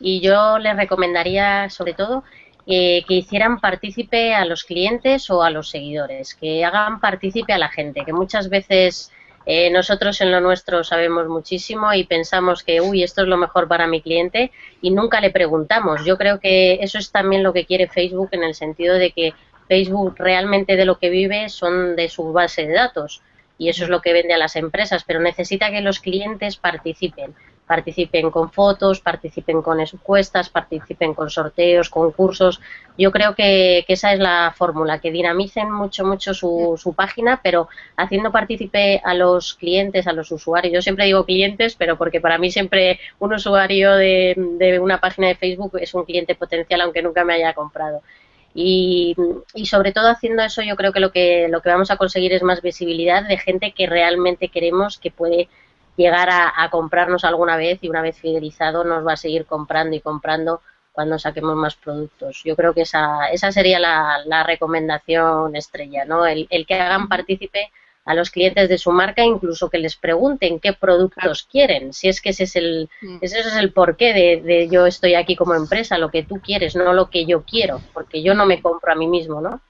Y yo les recomendaría, sobre todo, eh, que hicieran partícipe a los clientes o a los seguidores, que hagan partícipe a la gente, que muchas veces eh, nosotros en lo nuestro sabemos muchísimo y pensamos que, uy, esto es lo mejor para mi cliente y nunca le preguntamos. Yo creo que eso es también lo que quiere Facebook en el sentido de que Facebook realmente de lo que vive son de su base de datos y eso es lo que vende a las empresas, pero necesita que los clientes participen participen con fotos, participen con encuestas, participen con sorteos, concursos. Yo creo que, esa es la fórmula, que dinamicen mucho, mucho su, su, página, pero haciendo partícipe a los clientes, a los usuarios. Yo siempre digo clientes, pero porque para mí siempre un usuario de, de una página de Facebook es un cliente potencial, aunque nunca me haya comprado. Y, y, sobre todo haciendo eso yo creo que lo que lo que vamos a conseguir es más visibilidad de gente que realmente queremos que puede llegar a, comprarnos alguna vez y una vez fidelizado nos va a seguir comprando y comprando cuando saquemos más productos. Yo creo que esa, esa sería la, recomendación estrella, ¿no? El, que hagan partícipe a los clientes de su marca, incluso que les pregunten qué productos quieren, si es que ese es el, mm. ese es el porqué de, de yo estoy aquí como empresa, lo que tú quieres, no lo que yo quiero, porque yo no me compro a mí mismo, ¿no?